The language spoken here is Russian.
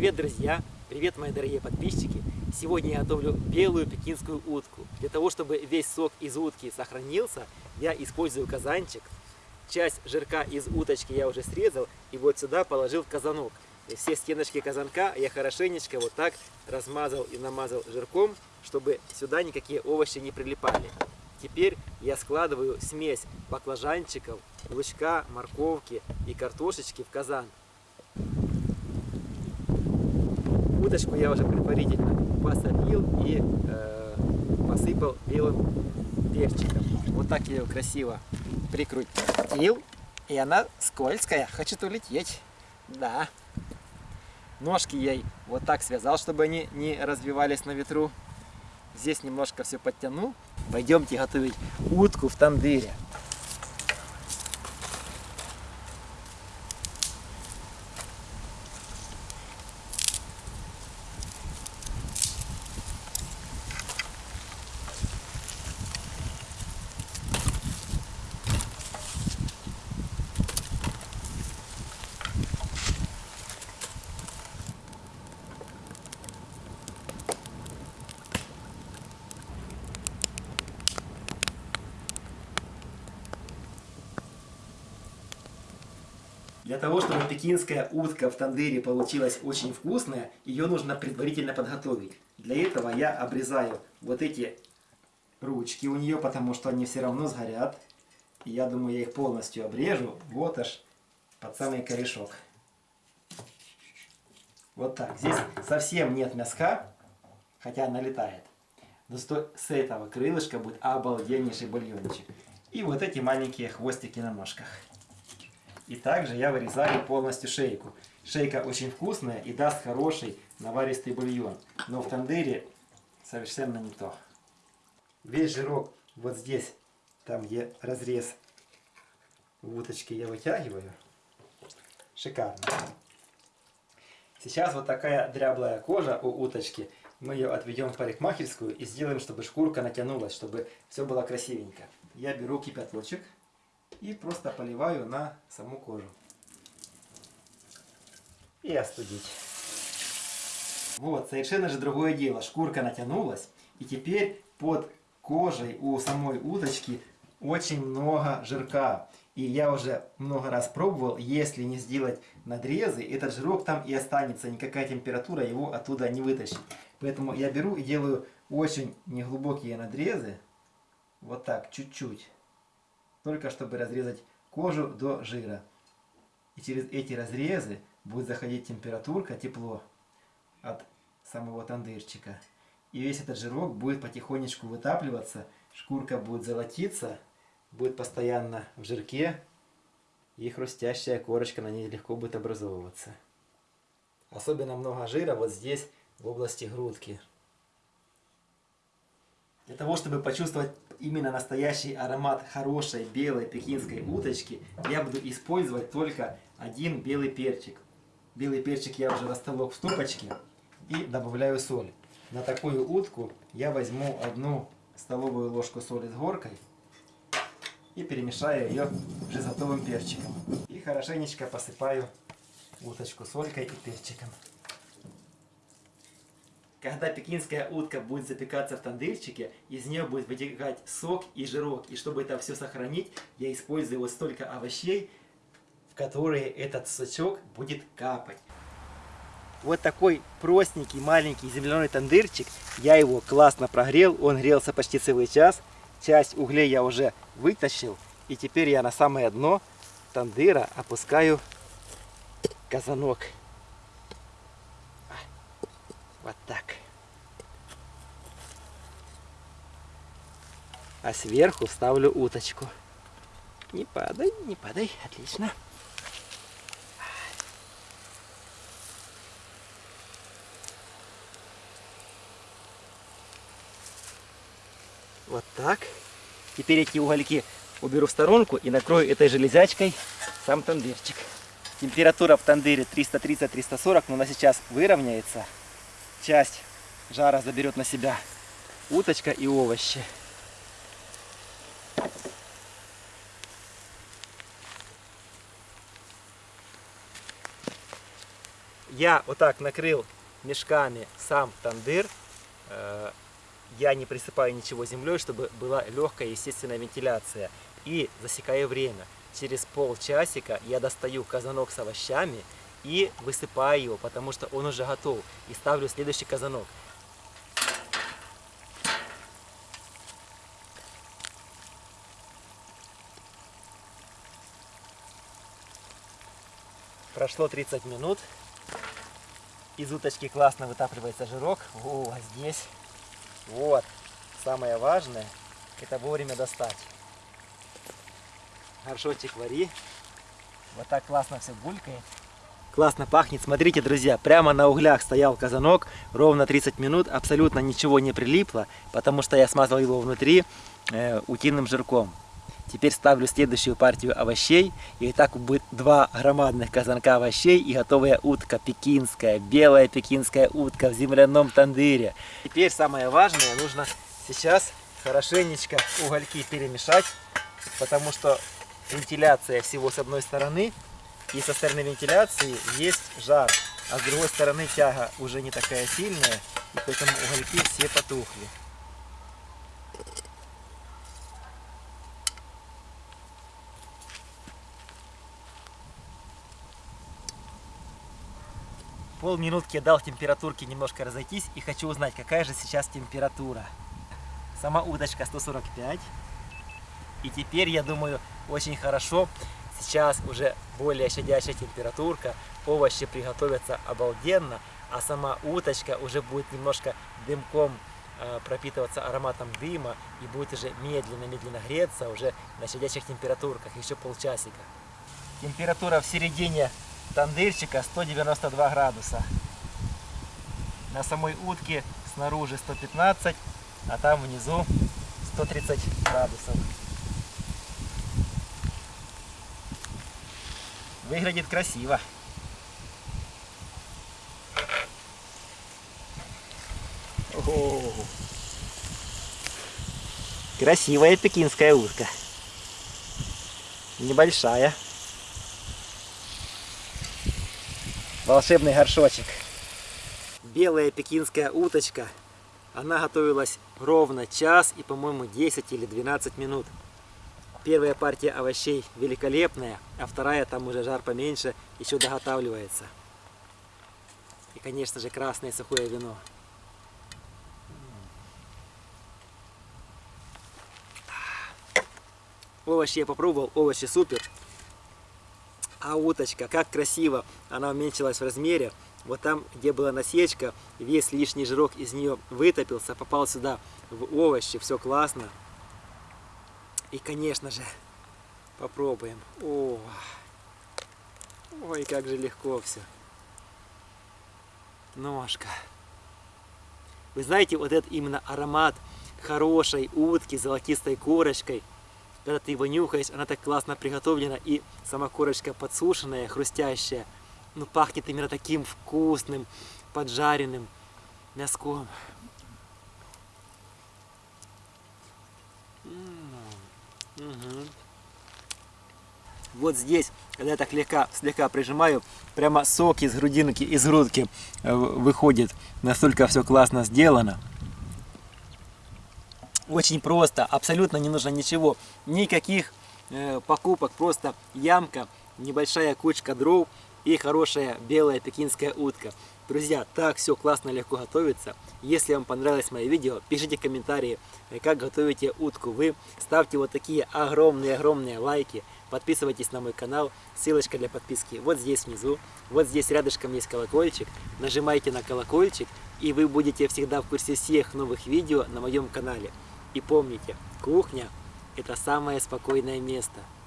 Привет, друзья! Привет, мои дорогие подписчики! Сегодня я готовлю белую пекинскую утку. Для того, чтобы весь сок из утки сохранился, я использую казанчик. Часть жирка из уточки я уже срезал и вот сюда положил в казанок. И все стеночки казанка я хорошенечко вот так размазал и намазал жирком, чтобы сюда никакие овощи не прилипали. Теперь я складываю смесь баклажанчиков, лучка, морковки и картошечки в казан. Уточку я уже предварительно посолил и э, посыпал белым перчиком. Вот так я ее красиво прикрутил. И она скользкая, хочет улететь. Да. Ножки ей вот так связал, чтобы они не развивались на ветру. Здесь немножко все подтянул. Пойдемте готовить утку в тандыре. Для того, чтобы пекинская утка в тандыре получилась очень вкусная, ее нужно предварительно подготовить. Для этого я обрезаю вот эти ручки у нее, потому что они все равно сгорят. Я думаю, я их полностью обрежу, вот аж под самый корешок. Вот так. Здесь совсем нет мяска, хотя она летает. Но с этого крылышка будет обалденнейший бульончик. И вот эти маленькие хвостики на ножках. И также я вырезаю полностью шейку. Шейка очень вкусная и даст хороший наваристый бульон. Но в тандыре совершенно не то. Весь жирок вот здесь, там где разрез в уточке, я вытягиваю. Шикарно. Сейчас вот такая дряблая кожа у уточки. Мы ее отведем в парикмахерскую и сделаем, чтобы шкурка натянулась, чтобы все было красивенько. Я беру кипяточек и просто поливаю на саму кожу. И остудить. Вот, совершенно же другое дело. Шкурка натянулась, и теперь под кожей у самой уточки очень много жирка. И я уже много раз пробовал, если не сделать надрезы, этот жирок там и останется, никакая температура его оттуда не вытащит. Поэтому я беру и делаю очень неглубокие надрезы, вот так, чуть-чуть только чтобы разрезать кожу до жира. И через эти разрезы будет заходить температурка, тепло от самого тандырчика. И весь этот жирок будет потихонечку вытапливаться, шкурка будет золотиться, будет постоянно в жирке, и хрустящая корочка на ней легко будет образовываться. Особенно много жира вот здесь, в области грудки. Для того, чтобы почувствовать именно настоящий аромат хорошей белой пекинской уточки, я буду использовать только один белый перчик. Белый перчик я уже растолок в ступочке и добавляю соль. На такую утку я возьму одну столовую ложку соли с горкой и перемешаю ее жизотовым перчиком. И хорошенечко посыпаю уточку солькой и перчиком. Когда пекинская утка будет запекаться в тандырчике, из нее будет вытекать сок и жирок. И чтобы это все сохранить, я использую вот столько овощей, в которые этот сочок будет капать. Вот такой простенький маленький земляной тандырчик. Я его классно прогрел, он грелся почти целый час. Часть углей я уже вытащил. И теперь я на самое дно тандыра опускаю казанок. Вот так. А сверху ставлю уточку. Не падай, не падай. Отлично. Вот так. Теперь эти угольки уберу в сторонку и накрою этой железячкой сам тандырчик. Температура в тандыре 330-340, но она сейчас выровняется часть жара заберет на себя уточка и овощи. Я вот так накрыл мешками сам тандыр. Э, я не присыпаю ничего землей, чтобы была легкая естественная вентиляция. И засекаю время. Через полчасика я достаю казанок с овощами и высыпаю его, потому что он уже готов. И ставлю следующий казанок. Прошло 30 минут. Из уточки классно вытапливается жирок. О, а здесь вот. Самое важное, это вовремя достать. Горшочек вари. Вот так классно все булькает. Классно пахнет. Смотрите, друзья, прямо на углях стоял казанок. Ровно 30 минут. Абсолютно ничего не прилипло, потому что я смазал его внутри э, утиным жирком. Теперь ставлю следующую партию овощей. И так будет два громадных казанка овощей и готовая утка пекинская, белая пекинская утка в земляном тандыре. Теперь самое важное, нужно сейчас хорошенечко угольки перемешать, потому что вентиляция всего с одной стороны, и со стороны вентиляции есть жар, а с другой стороны тяга уже не такая сильная, и поэтому угольки все потухли. Полминутки я дал температурке немножко разойтись и хочу узнать, какая же сейчас температура. Сама удочка 145. И теперь, я думаю, очень хорошо. Сейчас уже более щадящая температурка, овощи приготовятся обалденно, а сама уточка уже будет немножко дымком э, пропитываться ароматом дыма и будет уже медленно-медленно греться уже на щадящих температурках, еще полчасика. Температура в середине тандырчика 192 градуса. На самой утке снаружи 115, а там внизу 130 градусов. Выглядит красиво. О Красивая пекинская утка. Небольшая. волшебный горшочек. Белая пекинская уточка. Она готовилась ровно час и, по-моему, 10 или 12 минут. Первая партия овощей великолепная, а вторая, там уже жар поменьше, еще доготавливается. И, конечно же, красное сухое вино. Овощи я попробовал, овощи супер. А уточка, как красиво, она уменьшилась в размере. Вот там, где была насечка, весь лишний жирок из нее вытопился, попал сюда в овощи, все классно. И, конечно же, попробуем. О, ой, как же легко все. Ножка. Вы знаете, вот этот именно аромат хорошей утки с золотистой корочкой – когда ты его нюхаешь, она так классно приготовлена, и сама корочка подсушенная, хрустящая, ну пахнет именно таким вкусным, поджаренным мяском. Угу. Вот здесь, когда я так слегка, слегка прижимаю, прямо сок из грудинки, из грудки э, выходит. Настолько все классно сделано. Очень просто, абсолютно не нужно ничего, никаких э, покупок, просто ямка, небольшая кучка дров и хорошая белая пекинская утка. Друзья, так все классно, легко готовится. Если вам понравилось мое видео, пишите комментарии, как готовите утку вы. Ставьте вот такие огромные-огромные лайки. Подписывайтесь на мой канал, ссылочка для подписки вот здесь внизу. Вот здесь рядышком есть колокольчик. Нажимайте на колокольчик, и вы будете всегда в курсе всех новых видео на моем канале. И помните, кухня – это самое спокойное место –